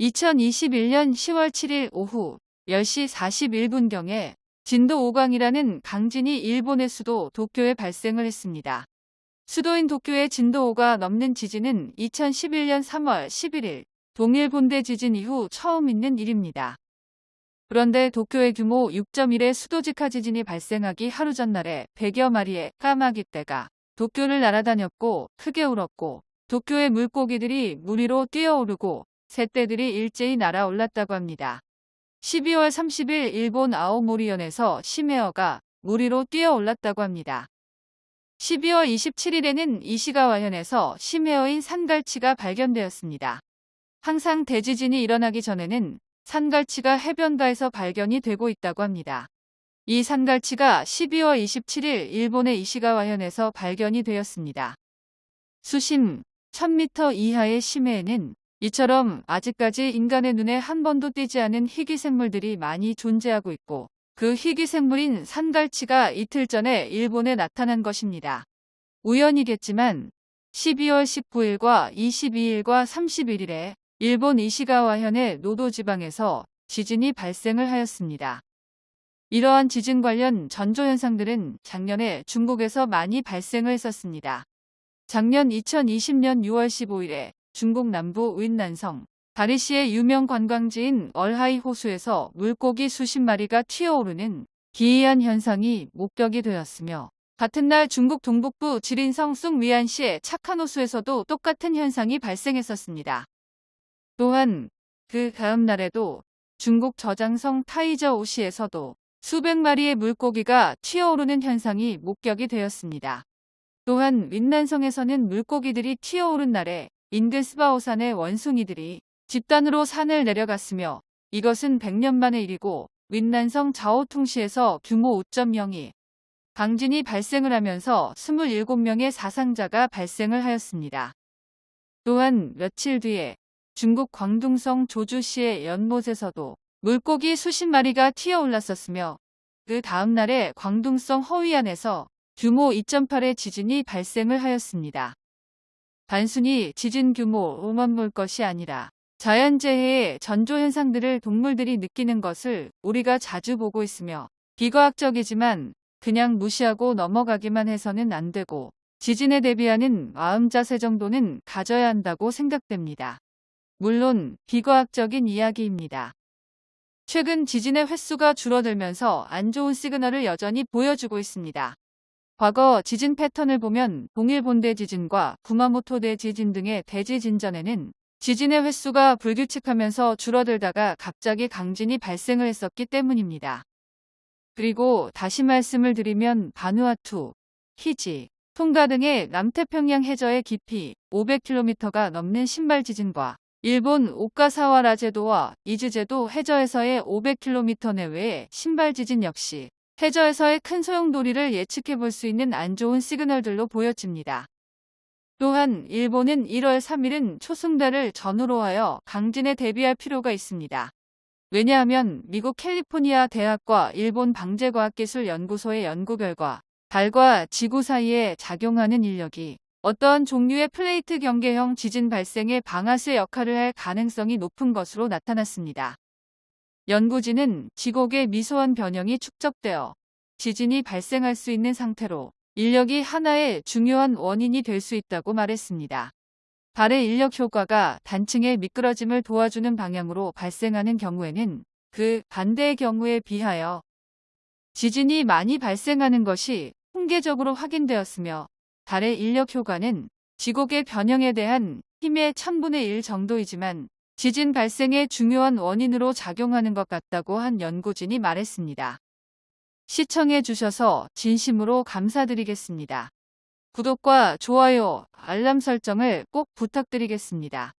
2021년 10월 7일 오후 10시 41분경에 진도 5강이라는 강진이 일본의 수도 도쿄에 발생을 했습니다. 수도인 도쿄의 진도 5가 넘는 지진은 2011년 3월 11일 동일 본대 지진 이후 처음 있는 일입니다. 그런데 도쿄의 규모 6.1의 수도직하 지진이 발생하기 하루 전날에 100여 마리의 까마귀떼가 도쿄를 날아다녔고 크게 울었고 도쿄의 물고기들이 물 위로 뛰어오르고 새떼들이 일제히 날아올랐다고 합니다. 12월 30일 일본 아오모리현에서 심해어가 물 위로 뛰어올랐다고 합니다. 12월 27일에는 이시가와현에서 심해어인 산갈치가 발견되었습니다. 항상 대지진이 일어나기 전에는 산갈치가 해변가에서 발견이 되고 있다고 합니다. 이 산갈치가 12월 27일 일본의 이시가와현에서 발견이 되었습니다. 수심 1000m 이하의 심해에는 이처럼 아직까지 인간의 눈에 한 번도 띄지 않은 희귀생물들이 많이 존재하고 있고 그 희귀생물인 산갈치가 이틀 전에 일본에 나타난 것입니다. 우연이겠지만 12월 19일과 22일과 31일에 일본 이시가와현의 노도지방에서 지진이 발생을 하였습니다. 이러한 지진 관련 전조현상들은 작년에 중국에서 많이 발생을 했었습니다. 작년 2020년 6월 15일에 중국 남부 윈난성 다리시의 유명 관광지인 얼하이 호수에서 물고기 수십 마리가 튀어오르는 기이한 현상이 목격이 되었으며 같은 날 중국 동북부 지린성 숭위안시의 착한 호수에서도 똑같은 현상이 발생했었습니다. 또한 그 다음 날에도 중국 저장성 타이저 오시에서도 수백 마리의 물고기가 튀어오르는 현상이 목격이 되었습니다. 또한 윈난성에서는 물고기들이 튀어오른 날에 인근 스바오산의 원숭이들이 집단으로 산을 내려갔으며 이것은 100년 만의 일이고 윈난성 자오퉁시에서 규모 5.02 강진이 발생을 하면서 27명의 사상자가 발생을 하였습니다. 또한 며칠 뒤에 중국 광둥성 조주시의 연못에서도 물고기 수십 마리가 튀어올랐었으며 그 다음 날에 광둥성 허위안에서 규모 2.8의 지진이 발생을 하였습니다. 단순히 지진 규모 5만 볼 것이 아니라 자연재해의 전조현상들을 동물들이 느끼는 것을 우리가 자주 보고 있으며 비과학적이지만 그냥 무시하고 넘어가기만 해서는 안 되고 지진에 대비하는 마음 자세 정도는 가져야 한다고 생각됩니다. 물론 비과학적인 이야기입니다. 최근 지진의 횟수가 줄어들면서 안 좋은 시그널을 여전히 보여주고 있습니다. 과거 지진 패턴을 보면 동일본 대지진과 구마모토 대지진 등의 대지진 전에는 지진의 횟수가 불규칙하면서 줄어들다가 갑자기 강진이 발생을 했었기 때문입니다. 그리고 다시 말씀을 드리면 바누아투, 피지, 통가 등의 남태평양 해저의 깊이 500km가 넘는 심발 지진과 일본 오가사와라 제도와 이즈 제도 해저에서의 500km 내외의 심발 지진 역시 해저에서의 큰 소용돌이를 예측해 볼 수 있는 안 좋은 시그널들로 보여집니다. 또한 일본은 1월 3일은 초승달을 전후로 하여 강진에 대비할 필요가 있습니다. 왜냐하면 미국 캘리포니아 대학과 일본 방재과학기술연구소의 연구 결과 달과 지구 사이에 작용하는 인력이 어떠한 종류의 플레이트 경계형 지진 발생의 방아쇠 역할을 할 가능성이 높은 것으로 나타났습니다. 연구진은 지곡의 미소한 변형이 축적되어 지진이 발생할 수 있는 상태로 인력이 하나의 중요한 원인이 될 수 있다고 말했습니다. 달의 인력 효과가 단층의 미끄러짐을 도와주는 방향으로 발생하는 경우에는 그 반대의 경우에 비하여 지진이 많이 발생하는 것이 통계적으로 확인되었으며 달의 인력 효과는 지곡의 변형에 대한 힘의 1000분의 1 정도이지만 지진 발생의 중요한 원인으로 작용하는 것 같다고 한 연구진이 말했습니다. 시청해 주셔서 진심으로 감사드리겠습니다. 구독과 좋아요, 알람 설정을 꼭 부탁드리겠습니다.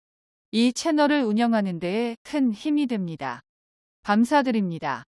이 채널을 운영하는 데에 큰 힘이 됩니다. 감사드립니다.